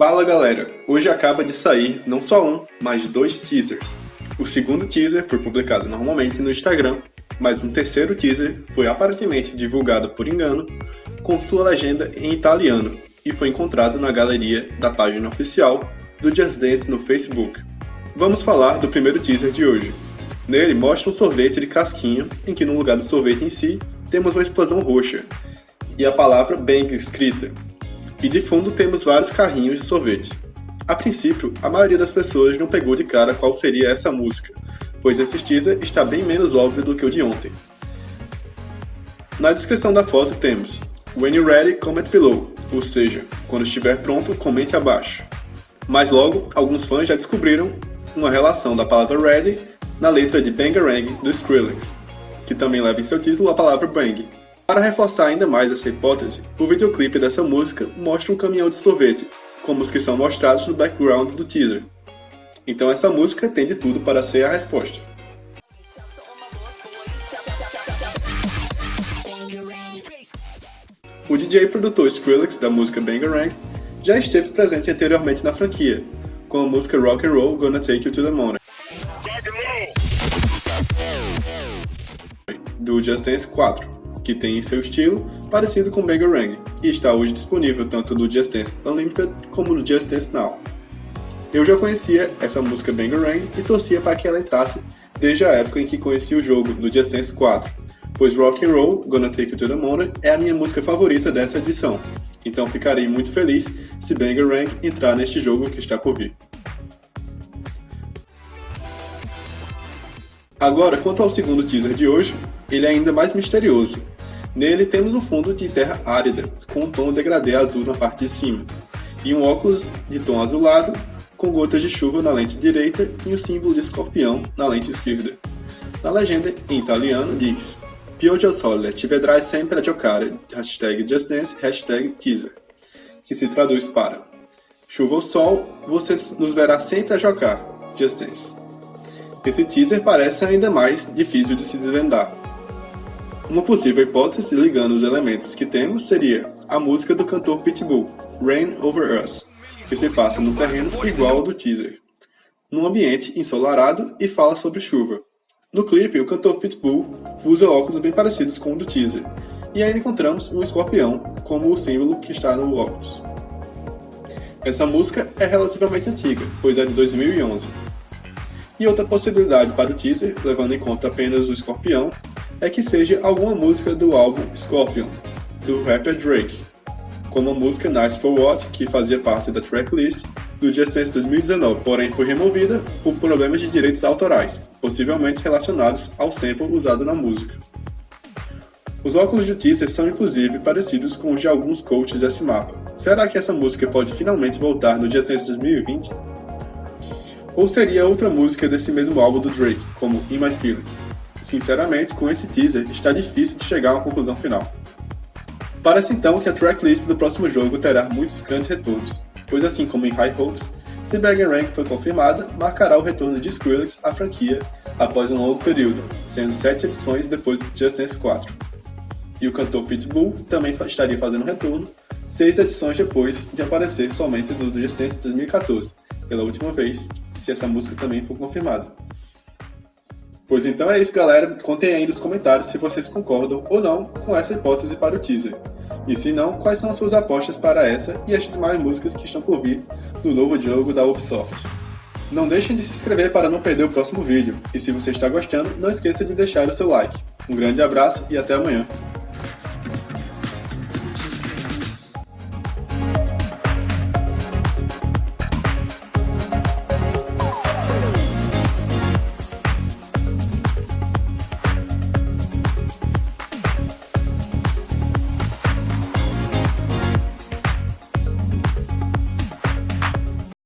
Fala galera, hoje acaba de sair não só um, mas dois teasers. O segundo teaser foi publicado normalmente no Instagram, mas um terceiro teaser foi aparentemente divulgado por engano, com sua legenda em italiano, e foi encontrado na galeria da página oficial do Just Dance no Facebook. Vamos falar do primeiro teaser de hoje. Nele mostra um sorvete de casquinha, em que no lugar do sorvete em si, temos uma explosão roxa, e a palavra Bang escrita, e de fundo temos vários carrinhos de sorvete. A princípio, a maioria das pessoas não pegou de cara qual seria essa música, pois esse teaser está bem menos óbvio do que o de ontem. Na descrição da foto temos When you're ready, comment below, ou seja, quando estiver pronto, comente abaixo. Mas logo, alguns fãs já descobriram uma relação da palavra ready na letra de Bangarang do Skrillex, que também leva em seu título a palavra bang, para reforçar ainda mais essa hipótese, o videoclipe dessa música mostra um caminhão de sorvete, como os que são mostrados no background do teaser. Então essa música tem de tudo para ser a resposta. O DJ produtor Skrillex da música Bangarang já esteve presente anteriormente na franquia, com a música Rock and Roll Gonna Take You to the Moon, do Just Dance 4 que tem em seu estilo parecido com Bangarang, e está hoje disponível tanto no Just Dance Unlimited como no Just Dance Now. Eu já conhecia essa música Bangarang e torcia para que ela entrasse desde a época em que conheci o jogo, no Just Dance 4, pois Rock and Roll Gonna Take You to the Moon é a minha música favorita dessa edição, então ficarei muito feliz se Bangarang entrar neste jogo que está por vir. Agora, quanto ao segundo teaser de hoje, ele é ainda mais misterioso. Nele temos um fundo de terra árida, com um tom degradê azul na parte de cima, e um óculos de tom azulado, com gotas de chuva na lente direita e o um símbolo de escorpião na lente esquerda. Na legenda, em italiano, diz Pioggia al sole, ti vedrai sempre a giocare, hashtag justdance, hashtag teaser, que se traduz para Chuva ou sol, você nos verá sempre a jogar, Just. Esse teaser parece ainda mais difícil de se desvendar. Uma possível hipótese ligando os elementos que temos seria a música do cantor Pitbull, Rain Over Us, que se passa num terreno igual ao do teaser, num ambiente ensolarado e fala sobre chuva. No clipe, o cantor Pitbull usa óculos bem parecidos com o do teaser, e ainda encontramos um escorpião como o símbolo que está no óculos. Essa música é relativamente antiga, pois é de 2011, e outra possibilidade para o teaser, levando em conta apenas o escorpião, é que seja alguma música do álbum Scorpion, do rapper Drake, como a música Nice For What, que fazia parte da tracklist do Just Dance 2019, porém foi removida por problemas de direitos autorais, possivelmente relacionados ao sample usado na música. Os óculos do teaser são inclusive parecidos com os de alguns coaches desse mapa. Será que essa música pode finalmente voltar no Just Dance 2020? Ou seria outra música desse mesmo álbum do Drake, como In My Feelings? Sinceramente, com esse teaser, está difícil de chegar a uma conclusão final. Parece então que a tracklist do próximo jogo terá muitos grandes retornos, pois assim como em High Hopes, se Bag Rank foi confirmada, marcará o retorno de Skrillex à franquia após um longo período, sendo sete edições depois do Just Dance 4. E o cantor Pitbull também estaria fazendo retorno, seis edições depois de aparecer somente no Just Dance 2014, pela última vez, se essa música também for confirmada. Pois então é isso, galera. Contem aí nos comentários se vocês concordam ou não com essa hipótese para o teaser. E se não, quais são as suas apostas para essa e as demais músicas que estão por vir no novo jogo da Ubisoft. Não deixem de se inscrever para não perder o próximo vídeo. E se você está gostando, não esqueça de deixar o seu like. Um grande abraço e até amanhã.